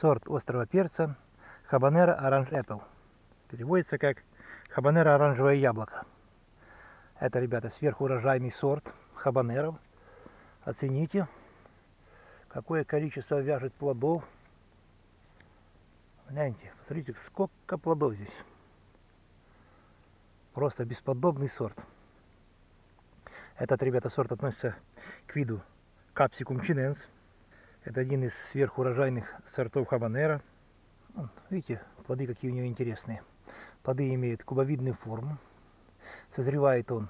сорт острого перца Habanero Orange Apple. Переводится как Habanero оранжевое яблоко. Это, ребята, сверхурожайный сорт хабанеров. Оцените, какое количество вяжет плодов. Гляньте, посмотрите, сколько плодов здесь. Просто бесподобный сорт. Этот, ребята, сорт относится к виду Capsicum chinense. Это один из сверхурожайных сортов хабанера. Видите, плоды какие у него интересные. Плоды имеют кубовидную форму. Созревает он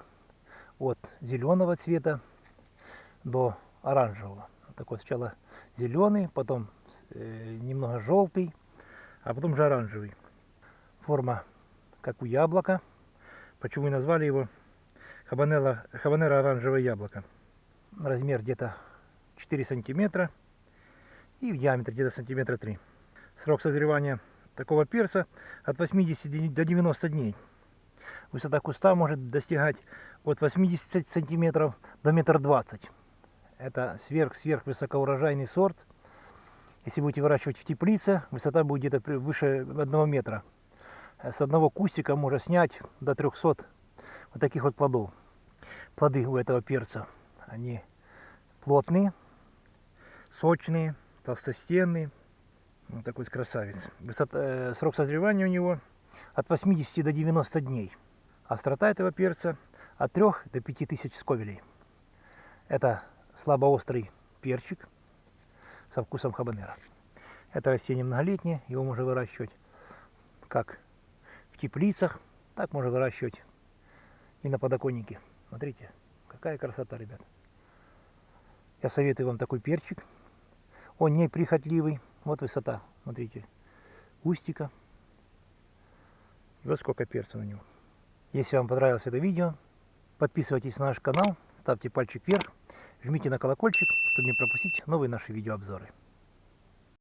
от зеленого цвета до оранжевого. Такой сначала зеленый, потом э, немного желтый, а потом же оранжевый. Форма как у яблока. Почему и назвали его хабанера оранжевое яблоко. Размер где-то 4 сантиметра и в диаметре где-то сантиметра 3. Срок созревания такого перца от 80 до 90 дней. Высота куста может достигать от 80 сантиметров до метр двадцать. Это сверх-сверх высокоурожайный сорт. Если будете выращивать в теплице, высота будет где-то выше одного метра. С одного кустика можно снять до 300 вот таких вот плодов. Плоды у этого перца, они плотные, сочные, толстостенные. Вот такой красавец. Высота, э, срок созревания у него от 80 до 90 дней. Острота этого перца от 3 до 5 тысяч сковелей. Это слабоострый перчик со вкусом хабанера. Это растение многолетнее, его можно выращивать как в теплицах, так можно выращивать и на подоконнике. Смотрите, какая красота, ребят. Я советую вам такой перчик. Он не прихотливый. Вот высота, смотрите, кустика. И вот сколько перца на него. Если вам понравилось это видео, подписывайтесь на наш канал, ставьте пальчик вверх, жмите на колокольчик, чтобы не пропустить новые наши видеообзоры.